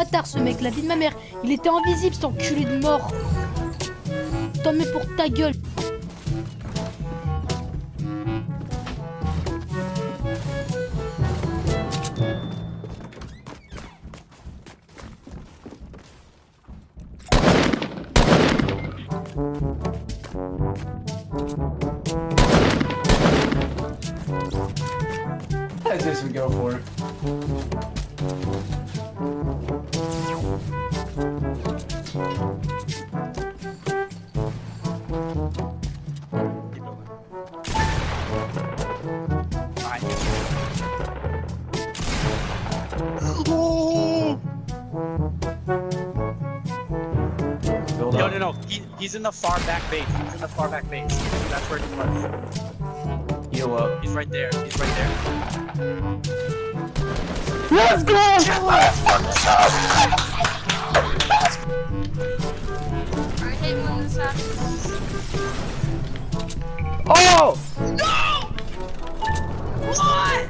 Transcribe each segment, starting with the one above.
Bâtard ce mec, la vie de ma mère. Il était invisible cet enculé de mort. T'en mets pour ta gueule. He's in the far back base. He's in the far back base. That's where he was. Heal up. He's right there. He's right there. Let's go! I hate when. Oh! What? What?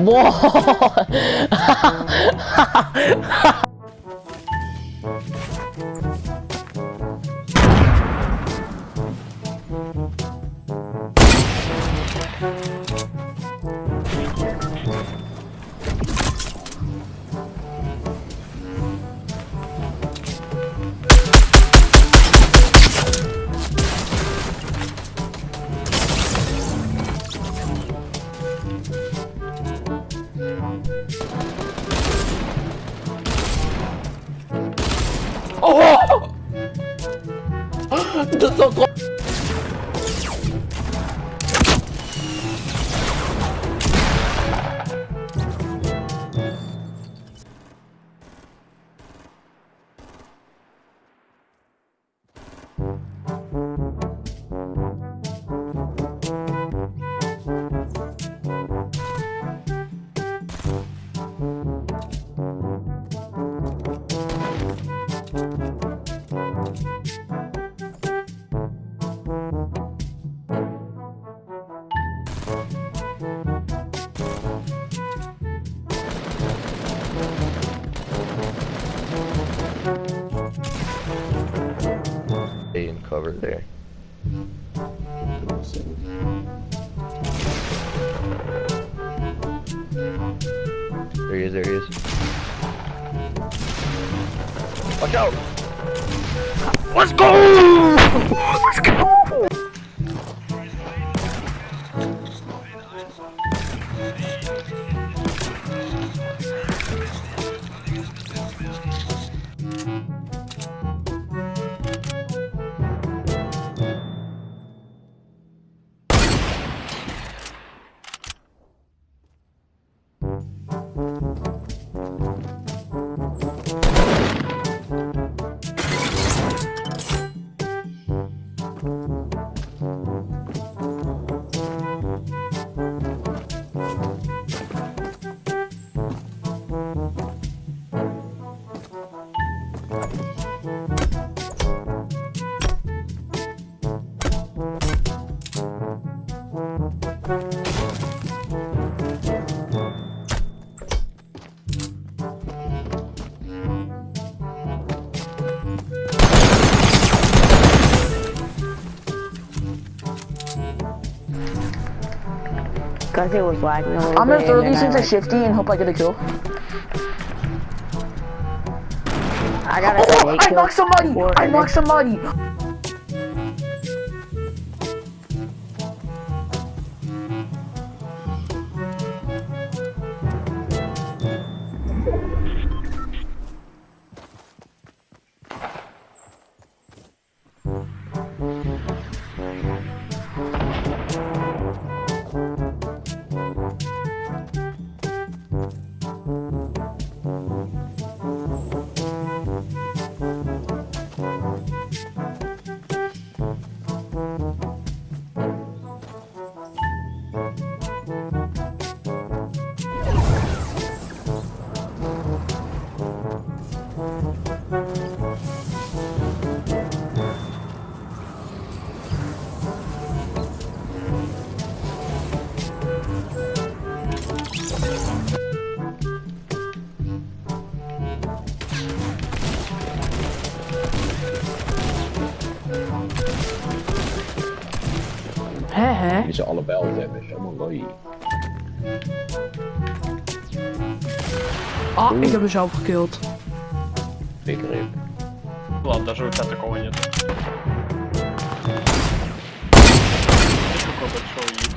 뭐? 음. 狗狗 cover there. There he is, there he is. Watch out! Let's go! Let's go! Música Cause it was little I'm gonna throw these into like- Shifty and hope I get a kill. I got a Oh, I knocked somebody! I knocked somebody! Hé, hé! Die ze allebei wel hebben, is helemaal mooi. Ah, ik heb mezelf gekild. выиграет. Ну ладно, даже у тебя такого нет. Ты большой